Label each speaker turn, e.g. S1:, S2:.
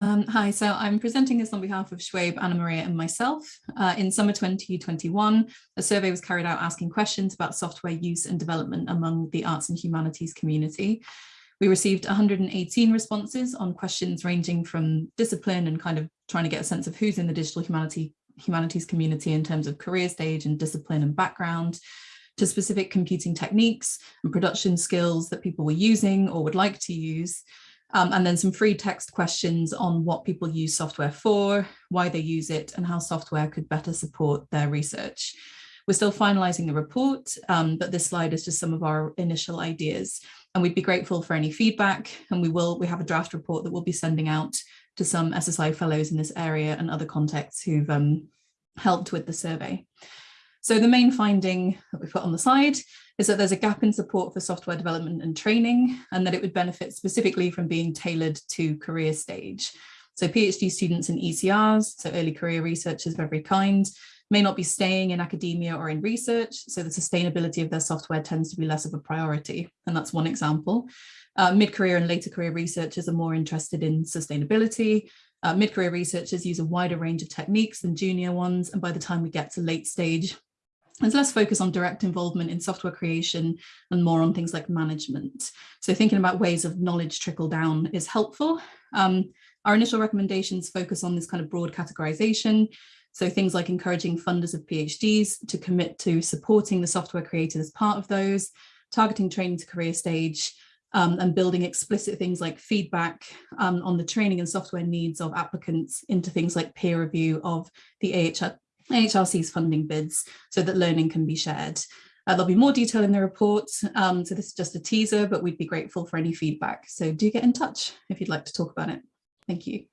S1: Um, hi, so I'm presenting this on behalf of Shoaib, Anna Maria and myself. Uh, in summer 2021, a survey was carried out asking questions about software use and development among the arts and humanities community. We received 118 responses on questions ranging from discipline and kind of trying to get a sense of who's in the digital humanity, humanities community in terms of career stage and discipline and background, to specific computing techniques and production skills that people were using or would like to use, um, and then some free text questions on what people use software for, why they use it, and how software could better support their research. We're still finalizing the report, um, but this slide is just some of our initial ideas. And we'd be grateful for any feedback. And we will, we have a draft report that we'll be sending out to some SSI fellows in this area and other contexts who've um, helped with the survey. So the main finding that we put on the side is that there's a gap in support for software development and training and that it would benefit specifically from being tailored to career stage. So PhD students and ECRs, so early career researchers of every kind, may not be staying in academia or in research, so the sustainability of their software tends to be less of a priority. And that's one example. Uh, Mid-career and later career researchers are more interested in sustainability. Uh, Mid-career researchers use a wider range of techniques than junior ones. And by the time we get to late stage, there's less focus on direct involvement in software creation and more on things like management. So thinking about ways of knowledge trickle down is helpful. Um, our initial recommendations focus on this kind of broad categorization. So things like encouraging funders of PhDs to commit to supporting the software created as part of those, targeting training to career stage, um, and building explicit things like feedback um, on the training and software needs of applicants into things like peer review of the AHR, AHRC's funding bids so that learning can be shared. Uh, there'll be more detail in the report, um, so this is just a teaser, but we'd be grateful for any feedback. So do get in touch if you'd like to talk about it. Thank you.